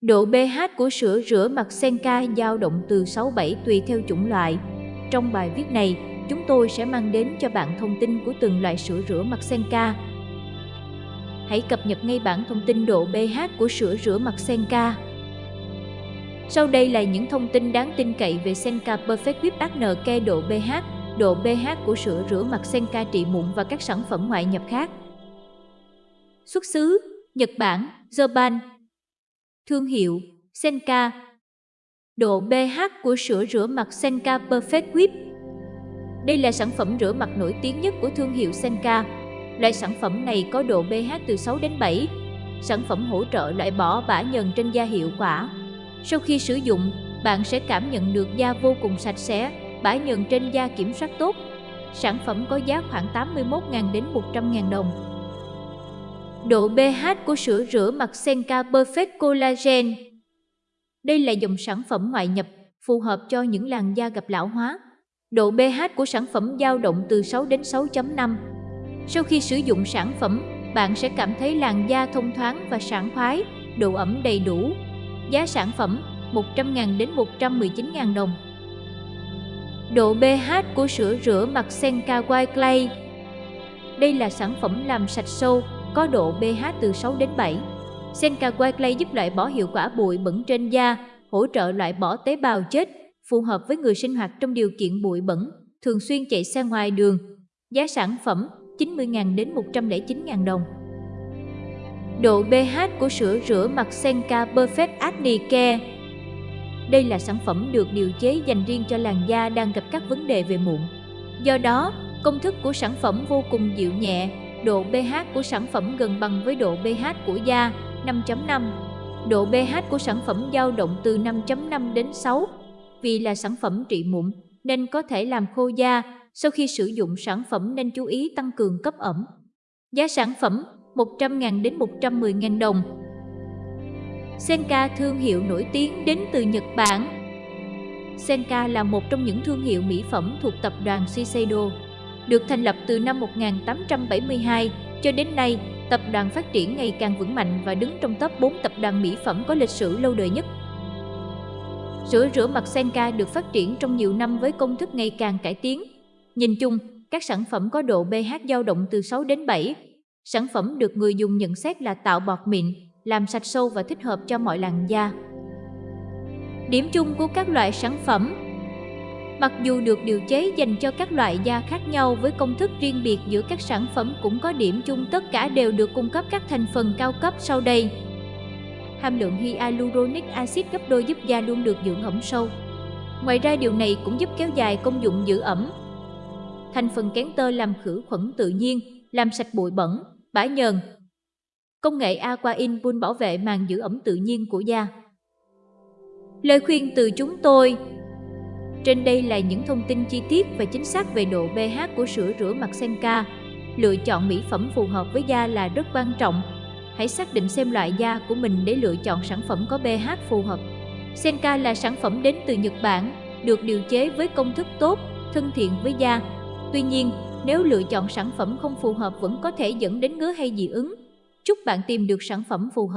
Độ pH của sữa rửa mặt Senka dao động từ 6-7 tùy theo chủng loại. Trong bài viết này, chúng tôi sẽ mang đến cho bạn thông tin của từng loại sữa rửa mặt Senka. Hãy cập nhật ngay bản thông tin độ pH của sữa rửa mặt Senka. Sau đây là những thông tin đáng tin cậy về Senka Perfect Whip Acne Care độ pH, độ pH của sữa rửa mặt Senka trị mụn và các sản phẩm ngoại nhập khác. Xuất xứ Nhật Bản, Japan Thương hiệu Senka Độ pH của sữa rửa mặt Senka Perfect Whip Đây là sản phẩm rửa mặt nổi tiếng nhất của thương hiệu Senka. Loại sản phẩm này có độ pH từ 6 đến 7. Sản phẩm hỗ trợ loại bỏ bã nhờn trên da hiệu quả. Sau khi sử dụng, bạn sẽ cảm nhận được da vô cùng sạch sẽ, bã nhờn trên da kiểm soát tốt. Sản phẩm có giá khoảng 81.000 đến 100.000 đồng. Độ pH của sữa rửa mặt Senka Perfect Collagen Đây là dòng sản phẩm ngoại nhập phù hợp cho những làn da gặp lão hóa. Độ pH của sản phẩm dao động từ 6 đến 6.5. Sau khi sử dụng sản phẩm, bạn sẽ cảm thấy làn da thông thoáng và sảng khoái, độ ẩm đầy đủ. Giá sản phẩm 100.000 đến 119.000 đồng. Độ pH của sữa rửa mặt Senka White Clay Đây là sản phẩm làm sạch sâu, có độ pH từ 6 đến 7. Senka White giúp loại bỏ hiệu quả bụi bẩn trên da, hỗ trợ loại bỏ tế bào chết, phù hợp với người sinh hoạt trong điều kiện bụi bẩn, thường xuyên chạy xe ngoài đường. Giá sản phẩm 90.000 đến 109.000 đồng. Độ pH của sữa rửa mặt Senka Perfect Acne Care Đây là sản phẩm được điều chế dành riêng cho làn da đang gặp các vấn đề về mụn. Do đó, công thức của sản phẩm vô cùng dịu nhẹ, Độ pH của sản phẩm gần bằng với độ pH của da 5.5. Độ pH của sản phẩm dao động từ 5.5 đến 6. Vì là sản phẩm trị mụn nên có thể làm khô da, sau khi sử dụng sản phẩm nên chú ý tăng cường cấp ẩm. Giá sản phẩm 100.000 đến 110.000 đồng. Senka thương hiệu nổi tiếng đến từ Nhật Bản. Senka là một trong những thương hiệu mỹ phẩm thuộc tập đoàn Shiseido được thành lập từ năm 1872 cho đến nay, tập đoàn phát triển ngày càng vững mạnh và đứng trong top 4 tập đoàn mỹ phẩm có lịch sử lâu đời nhất. Sữa rửa mặt Senka được phát triển trong nhiều năm với công thức ngày càng cải tiến. Nhìn chung, các sản phẩm có độ pH dao động từ 6 đến 7. Sản phẩm được người dùng nhận xét là tạo bọt mịn, làm sạch sâu và thích hợp cho mọi làn da. Điểm chung của các loại sản phẩm Mặc dù được điều chế dành cho các loại da khác nhau với công thức riêng biệt giữa các sản phẩm cũng có điểm chung tất cả đều được cung cấp các thành phần cao cấp sau đây. Hàm lượng hyaluronic acid gấp đôi giúp da luôn được dưỡng ẩm sâu. Ngoài ra điều này cũng giúp kéo dài công dụng giữ ẩm. Thành phần kén tơ làm khử khuẩn tự nhiên, làm sạch bụi bẩn, bã nhờn. Công nghệ Aqua Inpul bảo vệ màng giữ ẩm tự nhiên của da. Lời khuyên từ chúng tôi trên đây là những thông tin chi tiết và chính xác về độ pH của sữa rửa mặt Senka. Lựa chọn mỹ phẩm phù hợp với da là rất quan trọng. Hãy xác định xem loại da của mình để lựa chọn sản phẩm có pH phù hợp. Senka là sản phẩm đến từ Nhật Bản, được điều chế với công thức tốt, thân thiện với da. Tuy nhiên, nếu lựa chọn sản phẩm không phù hợp vẫn có thể dẫn đến ngứa hay dị ứng. Chúc bạn tìm được sản phẩm phù hợp.